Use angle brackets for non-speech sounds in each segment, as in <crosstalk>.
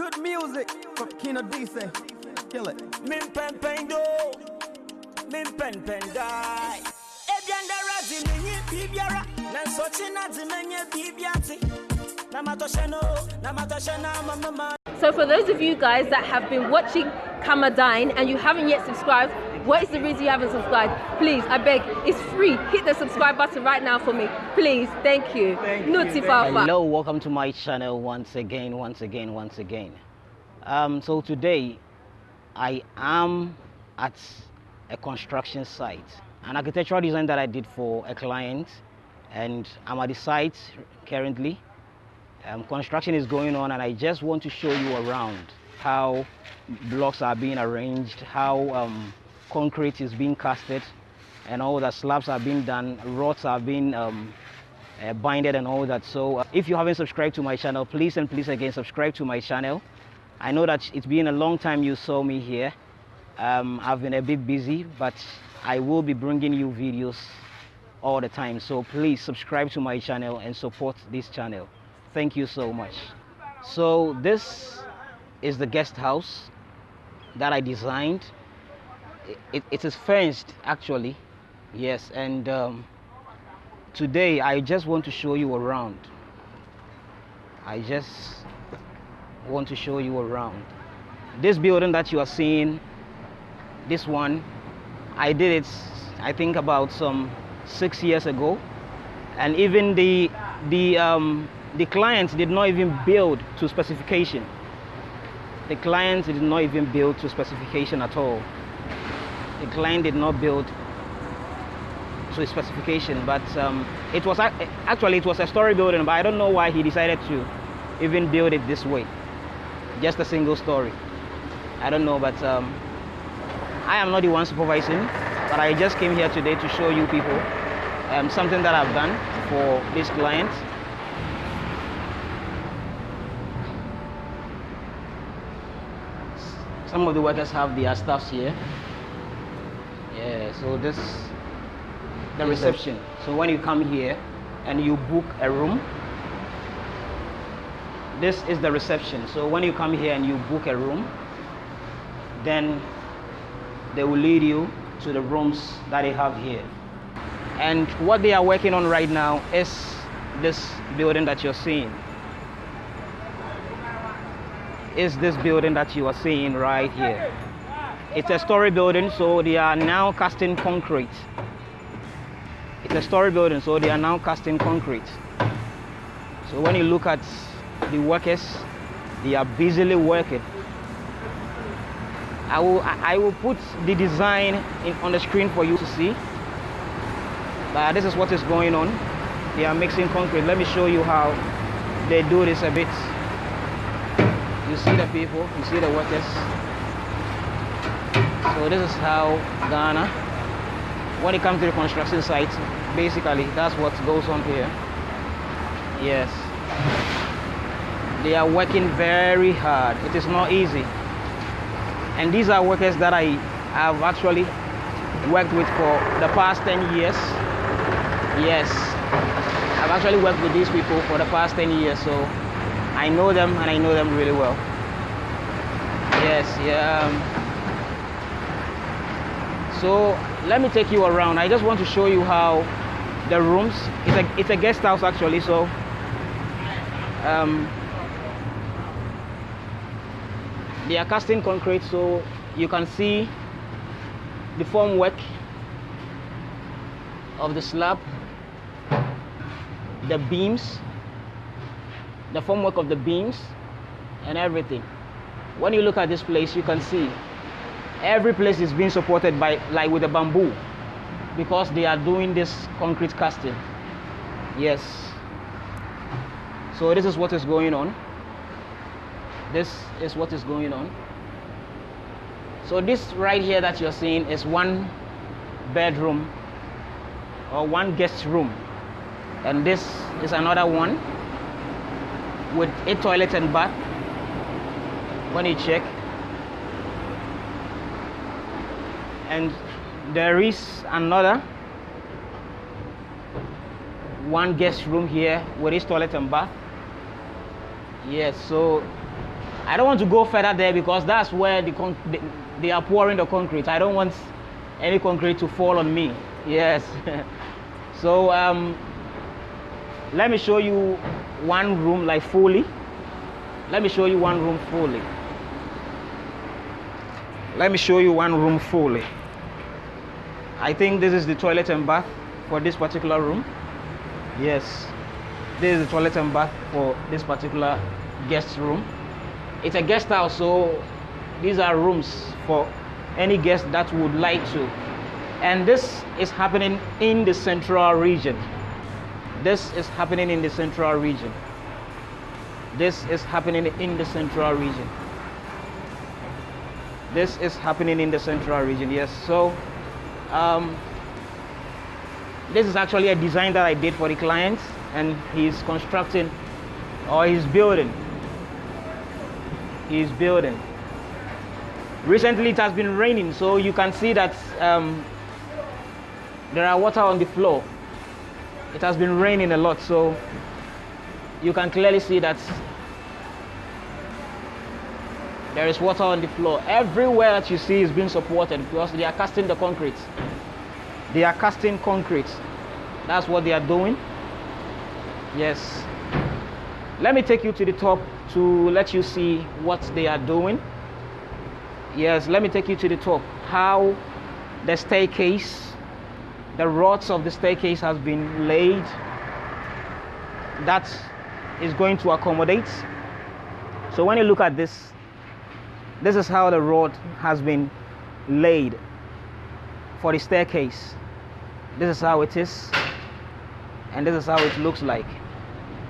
Good music from Kino DC. Kill it. Min pen pen do. Min pen pen die. Ebianda razi menye bibiara. Nanso china di menye bibiati. Namatoshe no, namatoshe na mama. So for those of you guys that have been watching Kamadine and you haven't yet subscribed, what is the reason you haven't subscribed? Please, I beg, it's free. Hit the subscribe button right now for me. Please, thank you. Thank you, Nuti thank Fafa. Hello, welcome to my channel once again, once again, once again. Um, so today, I am at a construction site, an architectural design that I did for a client, and I'm at the site currently. Um, construction is going on, and I just want to show you around how blocks are being arranged, how um, concrete is being casted, and all the slabs are being done, rods are being um, uh, binded and all that. So uh, if you haven't subscribed to my channel, please and please again subscribe to my channel. I know that it's been a long time you saw me here. Um, I've been a bit busy, but I will be bringing you videos all the time. So please subscribe to my channel and support this channel. Thank you so much. So this is the guest house that I designed. It, it is fenced actually, yes, and um, today I just want to show you around. I just want to show you around. This building that you are seeing, this one, I did it, I think about some six years ago, and even the the um, the clients did not even build to specification. The clients did not even build to specification at all. The client did not build to specification, but um, it was actually it was a story building, but I don't know why he decided to even build it this way, just a single story. I don't know, but um, I am not the one supervising, but I just came here today to show you people um, something that I've done for this client. Some of the workers have their staffs here. Yeah, so this the reception. So when you come here and you book a room, this is the reception. So when you come here and you book a room, then they will lead you to the rooms that they have here. And what they are working on right now is this building that you're seeing. Is this building that you are seeing right here. It's a story building, so they are now casting concrete. It's a story building, so they are now casting concrete. So when you look at the workers, they are busily working. I will I will put the design in, on the screen for you to see. But this is what is going on. They are mixing concrete. Let me show you how they do this a bit. You see the people, you see the workers. So this is how Ghana, when it comes to the construction site, basically that's what goes on here. Yes. They are working very hard. It is not easy. And these are workers that I have actually worked with for the past 10 years. Yes. I've actually worked with these people for the past 10 years, so I know them and I know them really well. Yes, yeah. Um, so let me take you around. I just want to show you how the rooms. It's a it's a guest house actually. So um, they are casting concrete, so you can see the formwork of the slab, the beams, the formwork of the beams, and everything. When you look at this place, you can see every place is being supported by like with a bamboo because they are doing this concrete casting. Yes. So this is what is going on. This is what is going on. So this right here that you're seeing is one bedroom or one guest room. And this is another one with a toilet and bath. When you check and there is another one guest room here with its toilet and bath yes so I don't want to go further there because that's where the they, they are pouring the concrete. I don't want any concrete to fall on me. Yes. <laughs> so um, let me show you one room like fully. Let me show you one room fully. Let me show you one room fully. I think this is the toilet and bath for this particular room. Yes, this is the toilet and bath for this particular guest room. It's a guest house, so these are rooms for any guest that would like to. And this is happening in the central region. This is happening in the central region. This is happening in the central region. This is happening in the central region, yes. So, um, this is actually a design that I did for the client, and he's constructing or he's building. He's building. Recently, it has been raining, so you can see that um, there are water on the floor. It has been raining a lot, so you can clearly see that there is water on the floor. Everywhere that you see is being supported because they are casting the concrete. They are casting concrete. That's what they are doing. Yes. Let me take you to the top to let you see what they are doing. Yes, let me take you to the top. How the staircase, the rods of the staircase has been laid. That is going to accommodate. So when you look at this, this is how the road has been laid for the staircase. This is how it is, and this is how it looks like.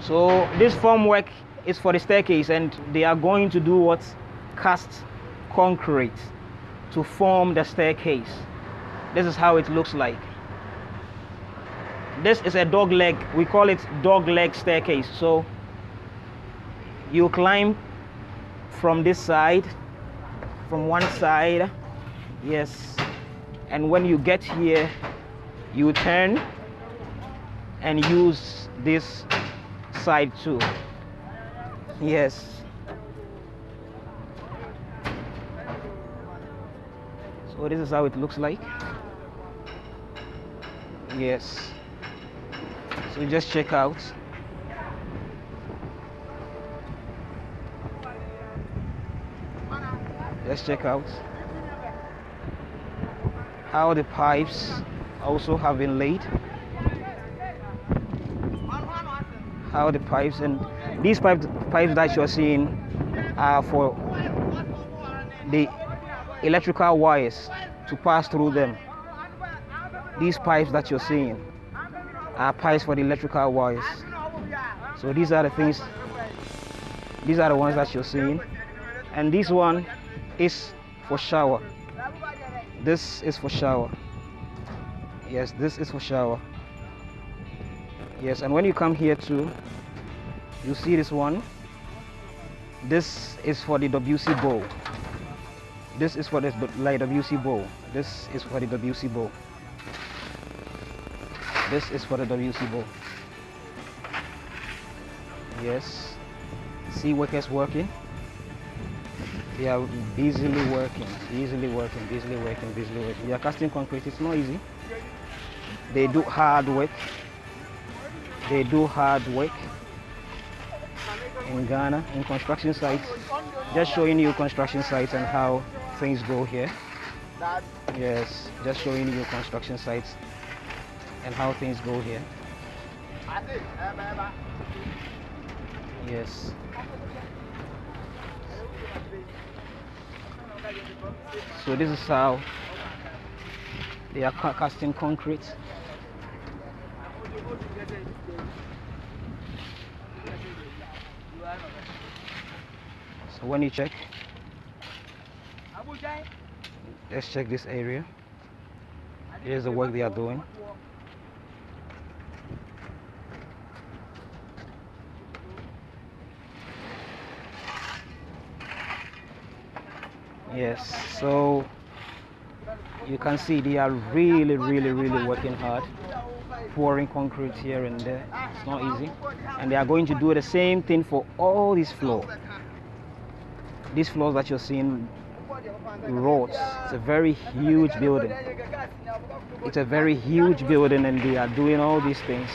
So this formwork is for the staircase, and they are going to do what cast concrete to form the staircase. This is how it looks like. This is a dog leg. We call it dog leg staircase. So you climb from this side from one side yes. And when you get here you turn and use this side too. Yes. So this is how it looks like. Yes. So just check out let's check out how the pipes also have been laid. How the pipes and these pipes pipes that you're seeing are for the electrical wires to pass through them. These pipes that you're seeing are pipes for the electrical wires. So these are the things these are the ones that you're seeing. And this one is for shower. This is for shower. Yes this is for shower. Yes and when you come here too you see this one. This is for the WC bowl. This is for the like WC bowl. This is for the WC bowl. This is for the WC bowl. Yes. See workers working they are busily working, easily working, busily working, busily working. They are casting concrete. It's not easy. They do hard work. They do hard work in Ghana in construction sites. Just showing you construction sites and how things go here. Yes, just showing you construction sites and how things go here. Yes. So this is how they are casting concrete. So when you check, let's check this area. Here's the work they are doing. Yes so you can see they are really really really working hard pouring concrete here and there it's not easy and they are going to do the same thing for all this floor these floors that you're seeing roads. It's a very huge building. It's a very huge building, and they are doing all these things.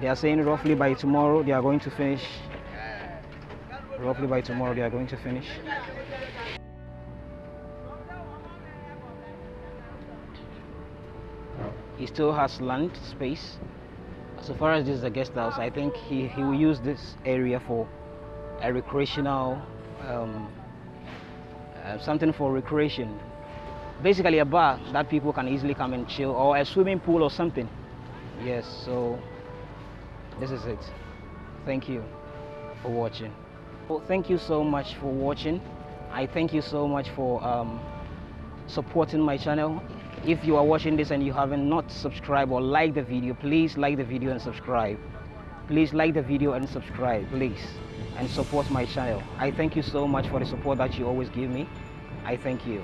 They are saying roughly by tomorrow they are going to finish. Roughly by tomorrow they are going to finish. He still has land space. So far as this is a guest house, I think he, he will use this area for a recreational, um, uh, something for recreation. Basically a bar that people can easily come and chill or a swimming pool or something. Yes, so this is it. Thank you for watching. Well, thank you so much for watching. I thank you so much for um, supporting my channel. If you are watching this and you haven't not subscribed or liked the video, please like the video and subscribe. Please like the video and subscribe, please, and support my channel. I thank you so much for the support that you always give me. I thank you.